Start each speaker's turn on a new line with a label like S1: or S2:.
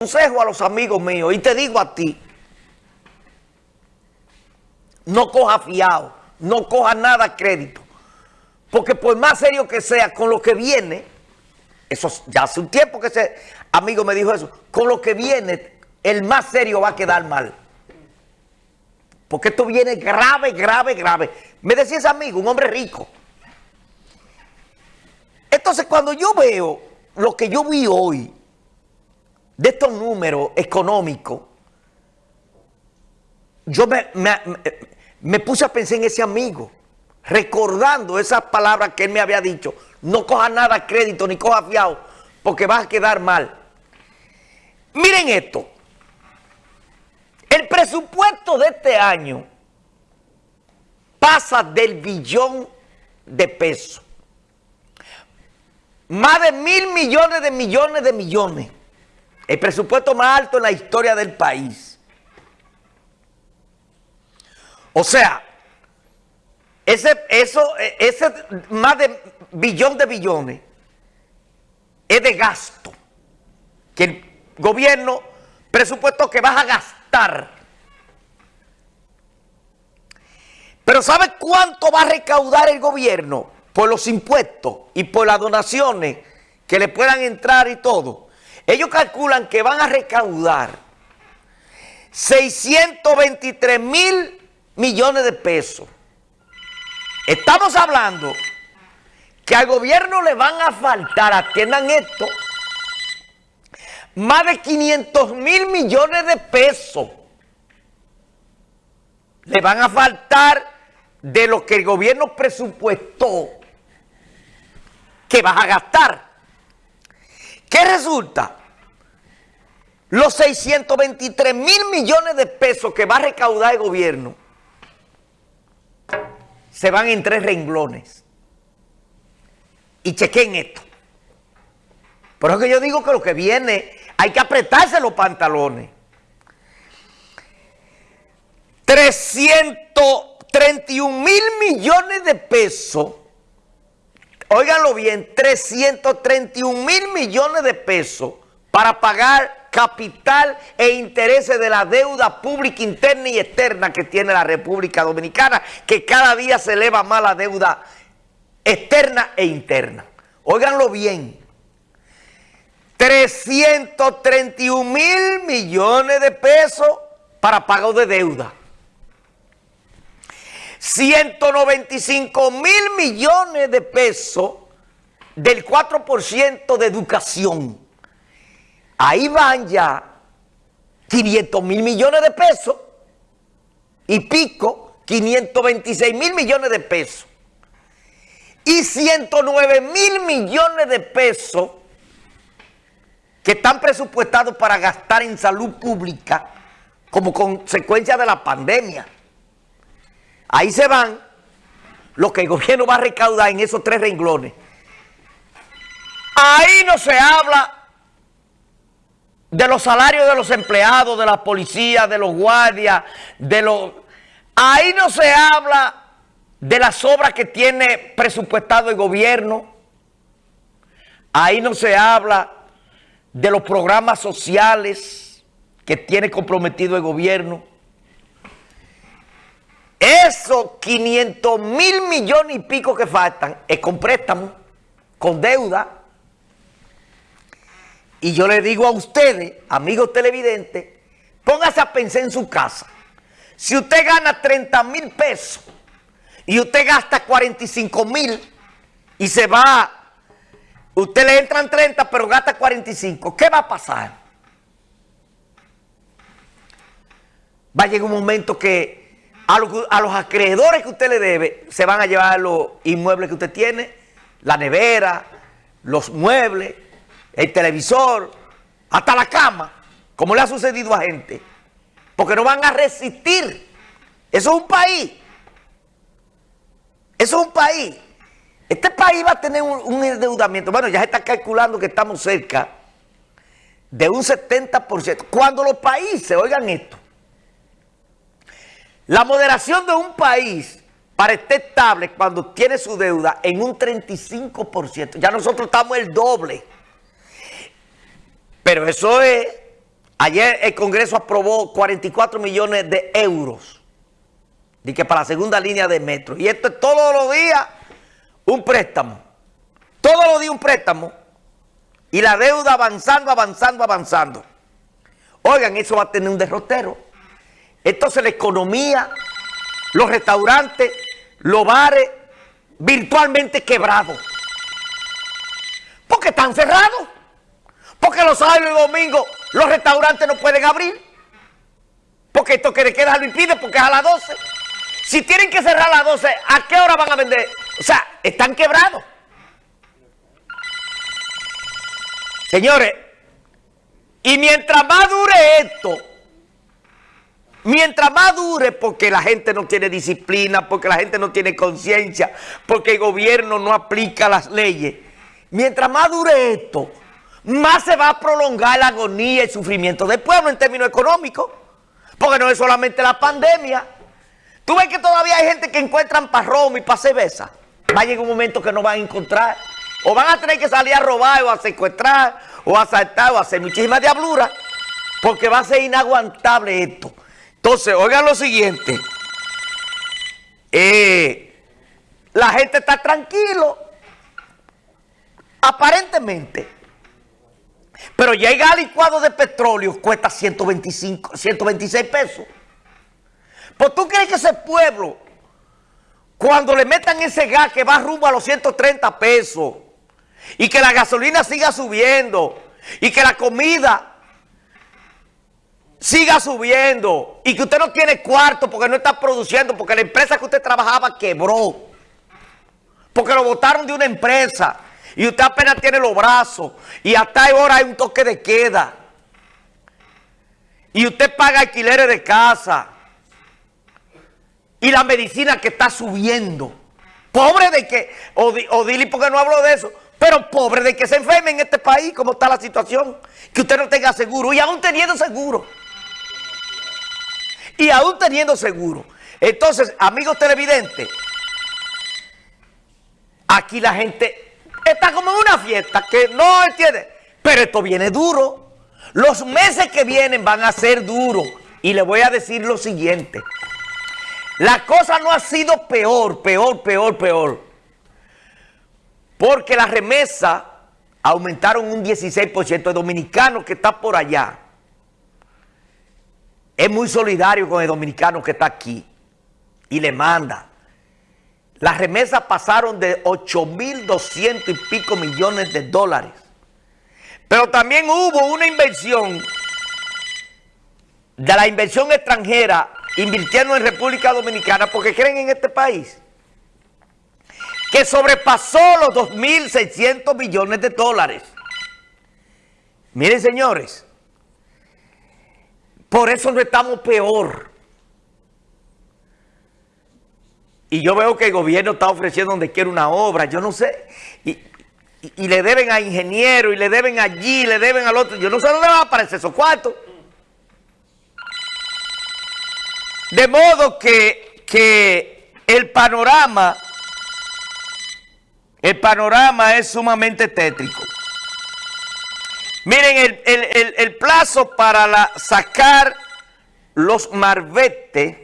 S1: consejo a los amigos míos y te digo a ti, no coja fiado, no coja nada crédito, porque por más serio que sea, con lo que viene, eso ya hace un tiempo que ese amigo me dijo eso, con lo que viene, el más serio va a quedar mal. Porque esto viene grave, grave, grave. Me decía ese amigo, un hombre rico. Entonces cuando yo veo lo que yo vi hoy, de estos números económicos, yo me, puse a pensar en ese amigo, recordando esas palabras que él me había dicho. No coja nada crédito ni coja fiado, porque vas a quedar mal. Miren esto. El presupuesto de este año pasa del billón de pesos. Más de mil millones de millones de millones. El presupuesto más alto en la historia del país. O sea, ese, eso, ese más de billón de billones es de gasto. Que el gobierno, presupuesto que vas a gastar. Pero ¿sabe cuánto va a recaudar el gobierno por los impuestos y por las donaciones que le puedan entrar y todo? Ellos calculan que van a recaudar 623 mil millones de pesos. Estamos hablando que al gobierno le van a faltar, atiendan esto, más de 500 mil millones de pesos. Le van a faltar de lo que el gobierno presupuestó que vas a gastar. ¿Qué resulta? Los 623 mil millones de pesos que va a recaudar el gobierno se van en tres renglones. Y chequen esto. Por eso que yo digo que lo que viene hay que apretarse los pantalones. 331 mil millones de pesos. Óiganlo bien, 331 mil millones de pesos para pagar capital e intereses de la deuda pública interna y externa que tiene la República Dominicana, que cada día se eleva más la deuda externa e interna. Óiganlo bien, 331 mil millones de pesos para pago de deuda. 195 mil millones de pesos del 4% de educación. Ahí van ya 500 mil millones de pesos y pico 526 mil millones de pesos. Y 109 mil millones de pesos que están presupuestados para gastar en salud pública como consecuencia de la pandemia. Ahí se van lo que el gobierno va a recaudar en esos tres renglones. Ahí no se habla de los salarios de los empleados, de la policía, de los guardias, de los... Ahí no se habla de las obras que tiene presupuestado el gobierno. Ahí no se habla de los programas sociales que tiene comprometido el gobierno. Esos 500 mil millones y pico que faltan es con préstamo, con deuda, y yo le digo a ustedes, amigos televidentes, póngase a pensar en su casa. Si usted gana 30 mil pesos y usted gasta 45 mil y se va, usted le entran 30 pero gasta 45, ¿qué va a pasar? Va a llegar un momento que a los, acreedores que usted le debe se van a llevar los inmuebles que usted tiene, la nevera, los muebles, el televisor, hasta la cama, como le ha sucedido a gente, porque no van a resistir. Eso es un país. Eso es un país. Este país va a tener un, endeudamiento. Bueno, ya se está calculando que estamos cerca de un 70%. Cuando los países, oigan esto, la moderación de un país para estar estable cuando tiene su deuda en un 35%. Ya nosotros estamos el doble. Pero eso es Ayer el Congreso aprobó 44 millones de euros. Y que para la segunda línea de metro. Y esto es todos los días un préstamo. Todos los días un préstamo. Y la deuda avanzando, avanzando, avanzando. Oigan, eso va a tener un derrotero. Entonces la economía, los restaurantes, los bares, virtualmente quebrados. Porque están cerrados. Porque los sábados y domingos los restaurantes no pueden abrir. Porque esto que le queda lo impide porque es a las 12. Si tienen que cerrar a las 12, ¿a qué hora van a vender? O sea, están quebrados. Señores, y mientras más dure esto, mientras más dure porque la gente no tiene disciplina, porque la gente no tiene conciencia, porque el gobierno no aplica las leyes, mientras más dure esto, más se va a prolongar la agonía y el sufrimiento del pueblo en términos económicos, porque no es solamente la pandemia. Tú ves que todavía hay gente que encuentran para Roma y para cerveza. Va a llegar un momento que no van a encontrar. O van a tener que salir a robar o a secuestrar o a asaltar o a hacer muchísimas diabluras. Porque va a ser inaguantable esto. Entonces, oigan lo siguiente. Eh, la gente está tranquilo. Aparentemente. Pero llega el licuado de petróleo, cuesta 125, 126 pesos. Pues tú crees que ese pueblo, cuando le metan ese gas que va rumbo a los 130 pesos, y que la gasolina siga subiendo, y que la comida siga subiendo, y que usted no tiene cuarto porque no está produciendo, porque la empresa que usted trabajaba quebró, porque lo botaron de una empresa, y usted apenas tiene los brazos. Y hasta ahora hay un toque de queda. Y usted paga alquileres de casa. Y la medicina que está subiendo. Pobre de que, o, o dile porque no hablo de eso, pero pobre de que se enferme en este país, como está la situación, que usted no tenga seguro. Y aún teniendo seguro. Y aún teniendo seguro. Entonces, amigos televidentes, aquí la gente está como en una fiesta que no entiende. Pero esto viene duro. Los meses que vienen van a ser duros. Y le voy a decir lo siguiente. La cosa no ha sido peor, peor, peor, peor. Porque las remesas aumentaron un 16% de dominicanos que está por allá. Es muy solidario con el dominicano que está aquí. Y le manda. Las remesas pasaron de 8.200 y pico millones de dólares. Pero también hubo una inversión de la inversión extranjera invirtiendo en República Dominicana porque creen en este país que sobrepasó los 2.600 millones de dólares. Miren, señores, por eso no estamos peor. y yo veo que el gobierno está ofreciendo donde quiera una obra, yo no sé, y, le deben a ingenieros, y le deben allí, le deben al otro, yo no sé dónde va a aparecer esos cuartos. De modo que, que el panorama, el panorama es sumamente tétrico. Miren, el, el plazo para sacar los marbetes